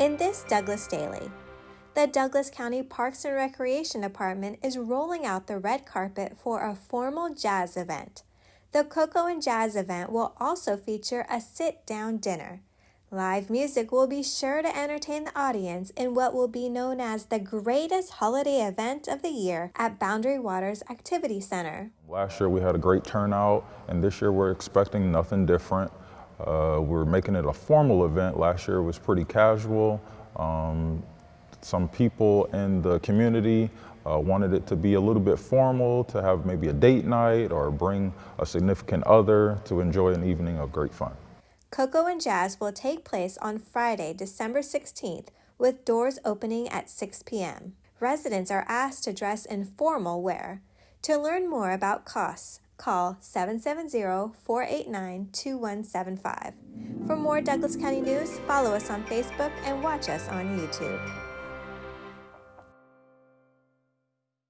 In this Douglas Daily, the Douglas County Parks and Recreation Department is rolling out the red carpet for a formal jazz event. The Cocoa and Jazz event will also feature a sit down dinner. Live music will be sure to entertain the audience in what will be known as the greatest holiday event of the year at Boundary Waters Activity Center. Last year we had a great turnout, and this year we're expecting nothing different. Uh, we're making it a formal event. Last year was pretty casual. Um, some people in the community uh, wanted it to be a little bit formal, to have maybe a date night or bring a significant other to enjoy an evening of great fun. Cocoa and Jazz will take place on Friday, December 16th, with doors opening at 6 p.m. Residents are asked to dress in formal wear. To learn more about costs, call 770 489 2175. For more Douglas County news, follow us on Facebook and watch us on YouTube.